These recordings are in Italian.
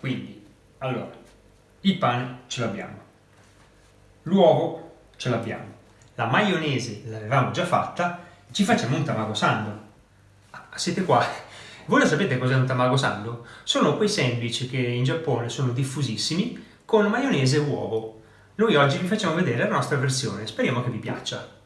quindi, allora, il pane ce l'abbiamo, l'uovo ce l'abbiamo, la maionese l'avevamo già fatta, ci facciamo un tamago sando. Ah, siete qua? Voi lo sapete cos'è un tamago sando? Sono quei sandwich che in Giappone sono diffusissimi con maionese e uovo. Noi oggi vi facciamo vedere la nostra versione, speriamo che vi piaccia.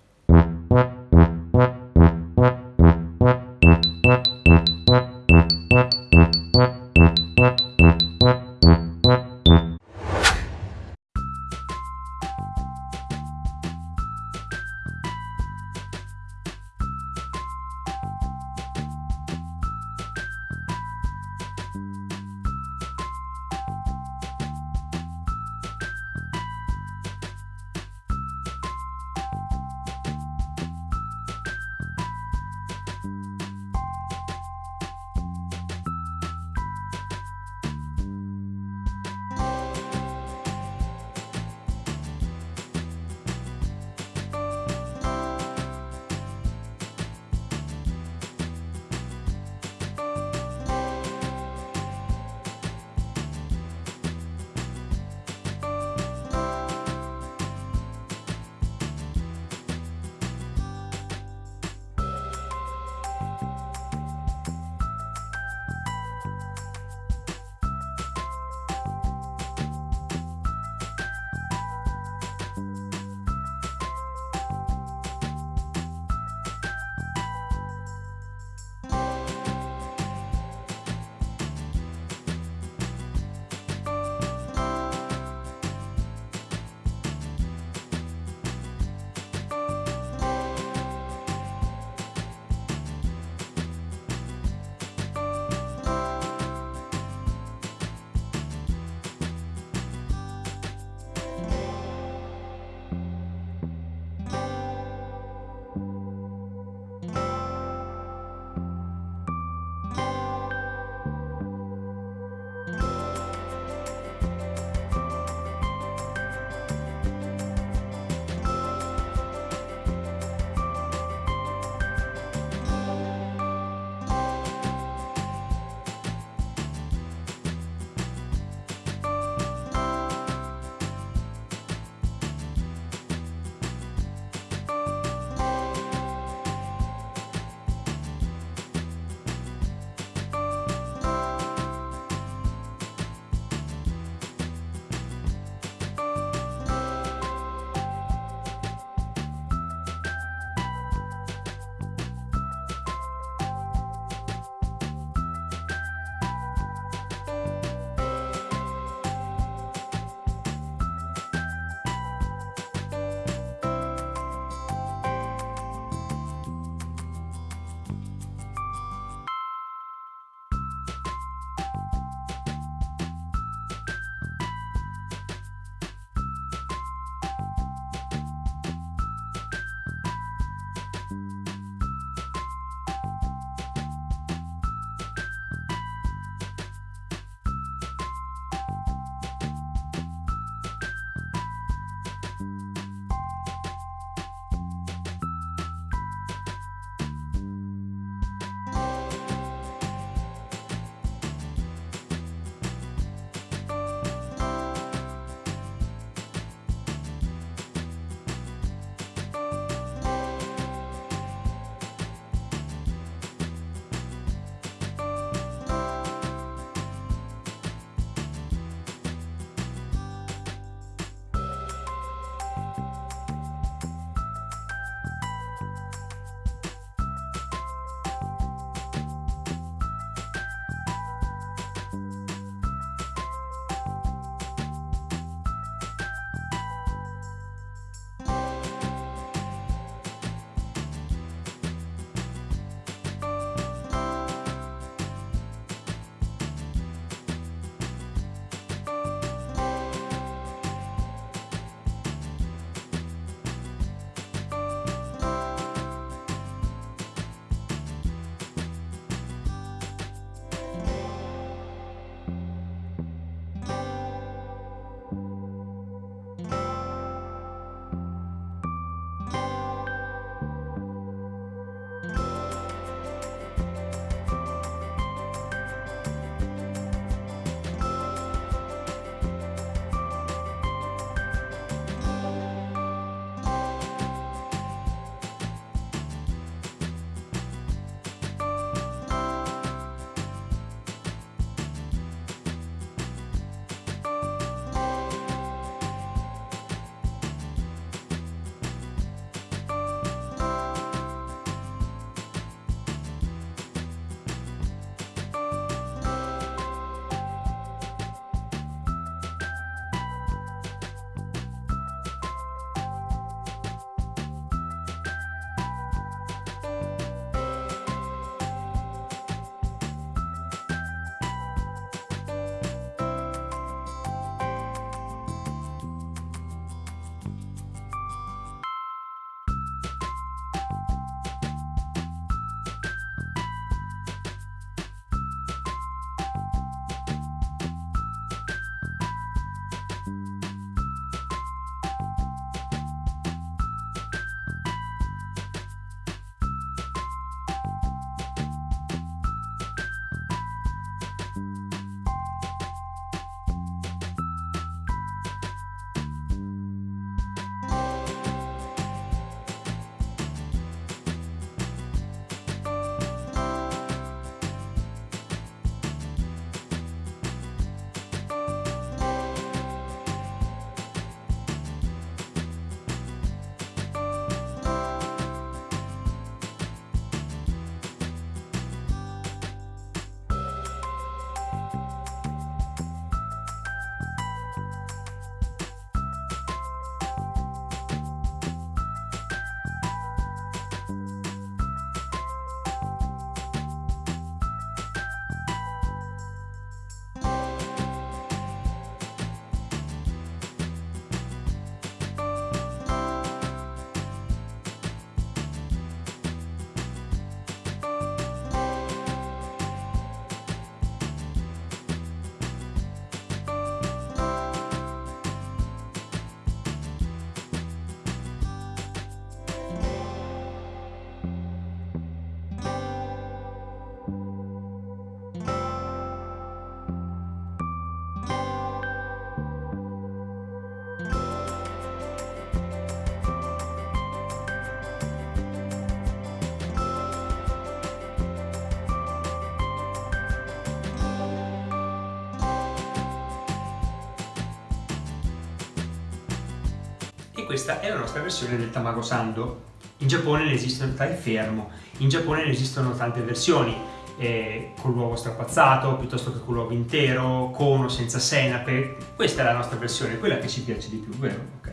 Questa è la nostra versione del tamago sando. In Giappone ne esistono tale fermo, in Giappone ne esistono tante versioni, eh, con l'uovo strapazzato piuttosto che con l'uovo intero, con o senza senape. Questa è la nostra versione, quella che ci piace di più, vero? Ok.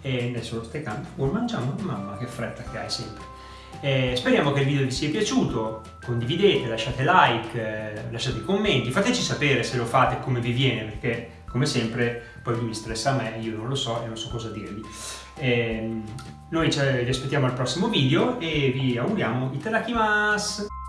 E adesso lo stai cantando. Oh, mangiamo, mamma che fretta che hai sempre. Eh, speriamo che il video vi sia piaciuto, condividete, lasciate like, eh, lasciate commenti, fateci sapere se lo fate come vi viene perché come sempre poi mi stressa a me, io non lo so e non so cosa dirvi. Eh, noi ci, aspettiamo al prossimo video e vi auguriamo itadakimasu!